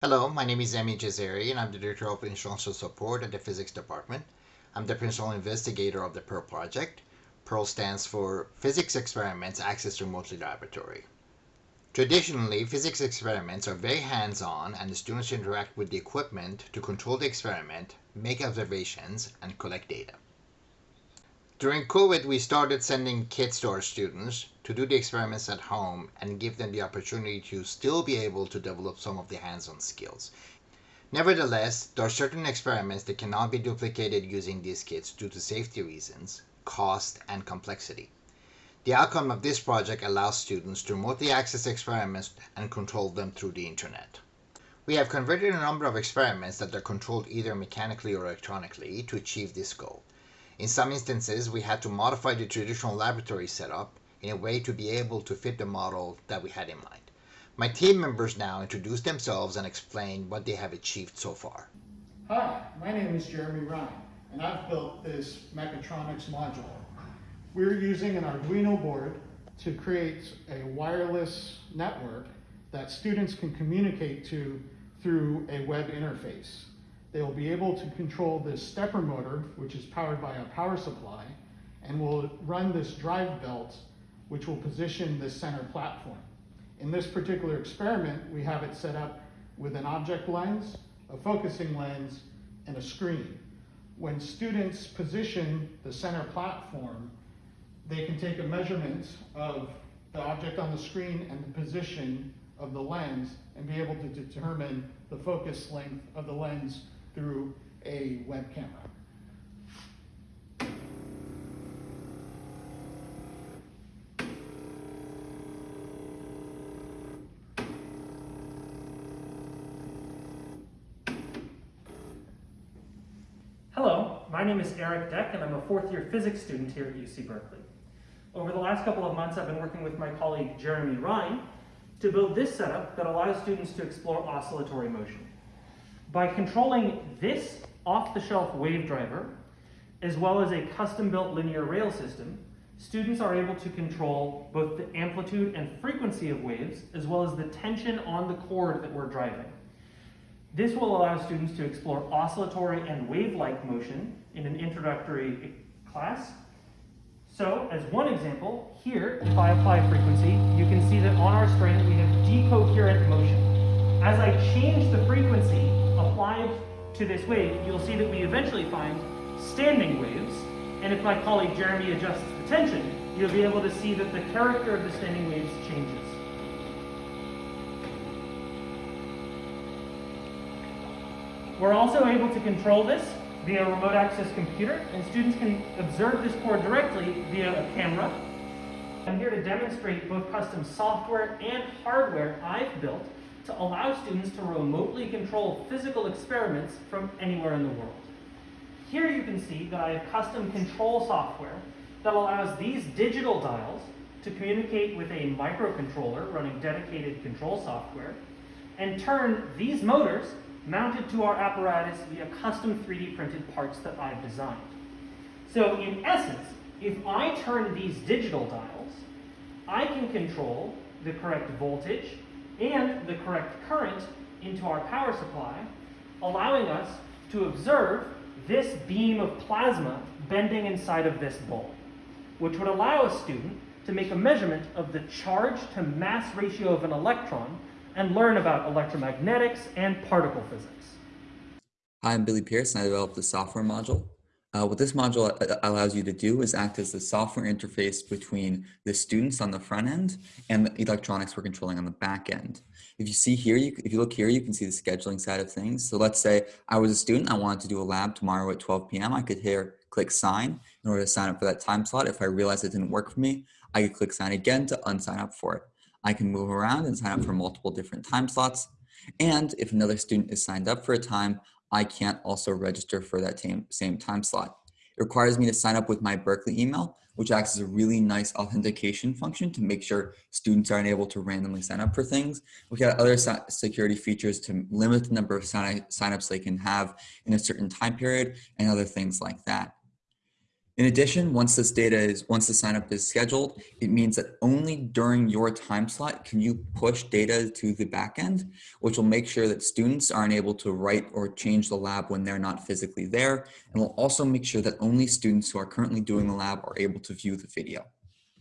Hello, my name is Emi Jazeri and I'm the Director of Instructional Support at the Physics Department. I'm the Principal Investigator of the PEARL project. PEARL stands for Physics Experiments Accessed Remotely Laboratory. Traditionally, physics experiments are very hands-on and the students interact with the equipment to control the experiment, make observations, and collect data. During COVID, we started sending kits to our students to do the experiments at home and give them the opportunity to still be able to develop some of the hands-on skills. Nevertheless, there are certain experiments that cannot be duplicated using these kits due to safety reasons, cost, and complexity. The outcome of this project allows students to remotely access experiments and control them through the internet. We have converted a number of experiments that are controlled either mechanically or electronically to achieve this goal. In some instances, we had to modify the traditional laboratory setup in a way to be able to fit the model that we had in mind. My team members now introduce themselves and explain what they have achieved so far. Hi, my name is Jeremy Ryan, and I've built this mechatronics module. We're using an Arduino board to create a wireless network that students can communicate to through a web interface. They will be able to control this stepper motor, which is powered by a power supply, and will run this drive belt, which will position the center platform. In this particular experiment, we have it set up with an object lens, a focusing lens, and a screen. When students position the center platform, they can take a measurement of the object on the screen and the position of the lens and be able to determine the focus length of the lens through a web camera. Hello, my name is Eric Deck and I'm a fourth year physics student here at UC Berkeley. Over the last couple of months I've been working with my colleague Jeremy Ryan to build this setup that allows students to explore oscillatory motion. By controlling this off-the-shelf wave driver, as well as a custom-built linear rail system, students are able to control both the amplitude and frequency of waves, as well as the tension on the cord that we're driving. This will allow students to explore oscillatory and wave-like motion in an introductory class. So, as one example, here, if I apply frequency, you can see that on our string we have decoherent motion. As I change the frequency, applied to this wave, you'll see that we eventually find standing waves. And if my colleague Jeremy adjusts the tension, you'll be able to see that the character of the standing waves changes. We're also able to control this via a remote access computer, and students can observe this cord directly via a camera. I'm here to demonstrate both custom software and hardware I've built to allow students to remotely control physical experiments from anywhere in the world. Here you can see that I have custom control software that allows these digital dials to communicate with a microcontroller running dedicated control software and turn these motors mounted to our apparatus via custom 3D printed parts that I've designed. So in essence, if I turn these digital dials, I can control the correct voltage, and the correct current into our power supply, allowing us to observe this beam of plasma bending inside of this bulb, which would allow a student to make a measurement of the charge to mass ratio of an electron and learn about electromagnetics and particle physics. Hi, I'm Billy Pierce and I developed the software module. Uh, what this module uh, allows you to do is act as the software interface between the students on the front end and the electronics we're controlling on the back end. If you see here, you, if you look here, you can see the scheduling side of things. So let's say I was a student, I wanted to do a lab tomorrow at 12 p.m. I could here click sign in order to sign up for that time slot. If I realized it didn't work for me, I could click sign again to unsign up for it. I can move around and sign up for multiple different time slots. And if another student is signed up for a time, I can't also register for that same time slot. It requires me to sign up with my Berkeley email, which acts as a really nice authentication function to make sure students aren't able to randomly sign up for things. We've got other security features to limit the number of sign signups they can have in a certain time period and other things like that. In addition, once this data is, once the sign up is scheduled, it means that only during your time slot can you push data to the backend, which will make sure that students aren't able to write or change the lab when they're not physically there. And will also make sure that only students who are currently doing the lab are able to view the video.